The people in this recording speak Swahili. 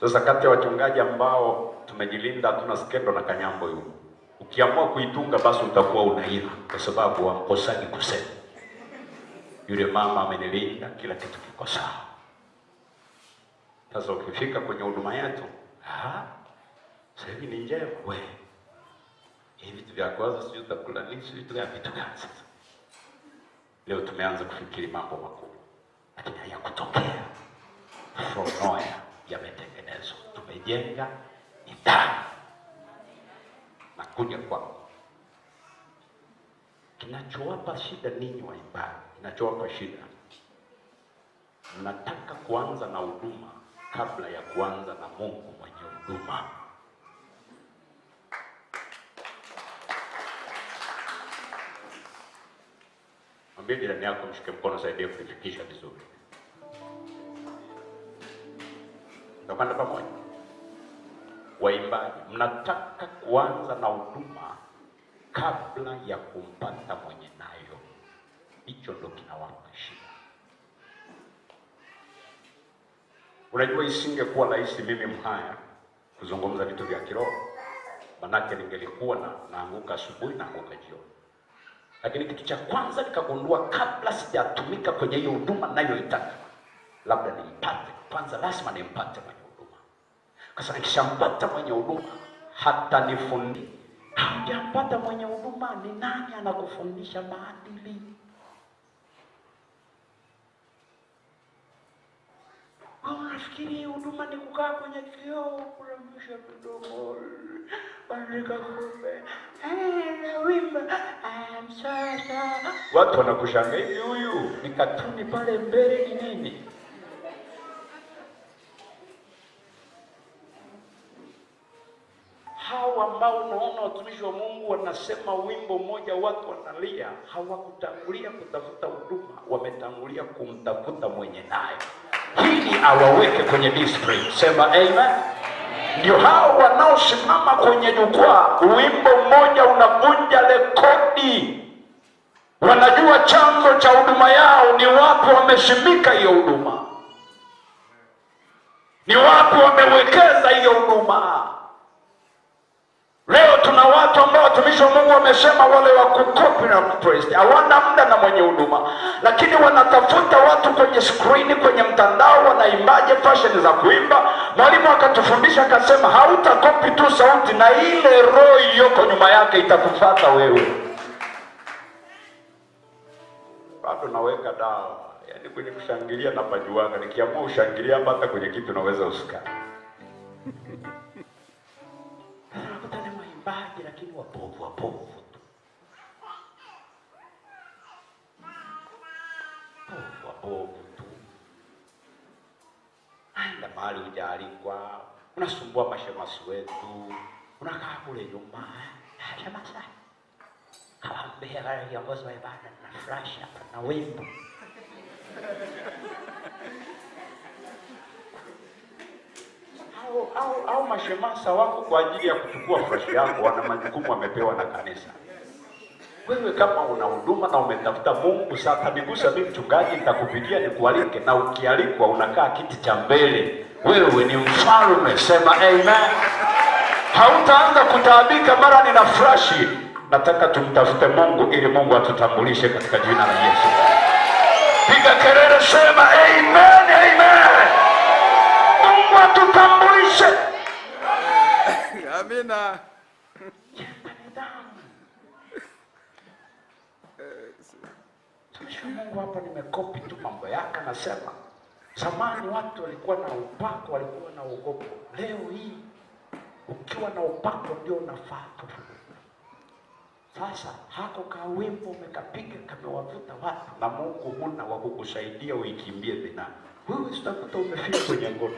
Sasa kati ya wachungaji ambao tumejilinda, hatuna skendo na kanyambo hiyo, ukiamua kuitunga basi utakuwa unaira kwa sababu wamkosaji kusema. Yule mama amenilinda, kila kitu kiko sawa. Sasa ukifika kwenye huduma yetu, ah, sasa hivi ni njema we, hivi vitu vya kwanza sijui utakula nini, sijui vitu gani, vitu gani sasa. Leo tumeanza kufikiri mambo makubwa, lakini hayakutokea. From nowhere, yametengenezwa. Tumejenga nidhamu na kuja kwao. Kinachowapa shida ninyi waimbaji, kinachowapa shida, mnataka kuanza na huduma kabla ya kuanza na Mungu mwenye huduma. Mwambie jirani yako, mshike mkono, saidie kuifikisha vizuri. Tutakwenda pamoja. Waimbaji, mnataka kuanza na huduma kabla ya kumpata mwenye nayo. Hicho ndo kinawapa shida. Unajua, isingekuwa rahisi mimi Mhaya kuzungumza vitu vya kiroho, manake ningelikuwa na naanguka asubuhi naanguka jioni lakini kitu cha kwanza nikagundua, kabla sijatumika kwenye hiyo huduma nayoitaka, labda nimpate kwanza, lazima nimpate mwenye huduma. kwa sababu nikishampata mwenye huduma, hata nifundi Hamjampata mwenye huduma, ni nani anakufundisha maadili? Unafikiri huduma ni kukaa kwenye kioo kurembesha kumbe Eh. Watu wanakushangaa hivi, huyu ni katuni pale mbele ni nini? Ambao unaona watumishi wa Mungu wanasema wimbo mmoja, watu wanalia, hawakutangulia kutafuta huduma, wametangulia kumtafuta mwenye nayo Hili awaweke kwenye discipline. Sema amen. Ndio hao wanaosimama kwenye jukwaa, wimbo mmoja unavunja rekodi. Wanajua chanzo cha huduma yao ni wapi, wameshimika hiyo huduma, ni wapi wamewekeza hiyo huduma. Leo tuna watu wa Mungu amesema wale wa kukopi na kupresti hawana muda na mwenye huduma, lakini wanatafuta watu kwenye skrini, kwenye mtandao, wanaimbaje fashion za kuimba. Mwalimu akatufundisha akasema, hautakopi tu sauti, na ile roho iliyoko nyuma yake itakufata wewe. Bado naweka dawa, yaani kwenye kushangilia na pajuanga, nikiamua ushangilia hapa, hata kwenye kitu naweza usikae lakini wapovu wapovu povu wapovu tu. Aenda mahali hujaalikwa, unasumbua mashemasi wetu, unakaa kule nyuma. shemasa kawaambia wale viongozi wa ibada na flash hapa na wimbo au, au, au mashemasa wako kwa ajili ya kuchukua fresh yako, wana majukumu wamepewa na kanisa. Wewe kama una huduma na umetafuta Mungu, sasa nigusa mimi mchungaji, nitakupigia nikualike, na ukialikwa unakaa kiti cha mbele, wewe ni mfalme. Sema amen. Hautaanza kutaabika mara nina frashi. Nataka tumtafute Mungu ili Mungu atutambulishe katika jina la Yesu. Piga kelele, sema amen, amen. Amina. Mungu hapa nimekopi tu mambo yake, anasema zamani watu walikuwa na upako, walikuwa na uogopo. Leo hii ukiwa na upako ndio unafaa. Sasa hako ka wimbo umekapiga kamewavuta watu, na Mungu huna wa kukusaidia uikimbie dhambi. Wewe sitakuta umefika kwenye ngono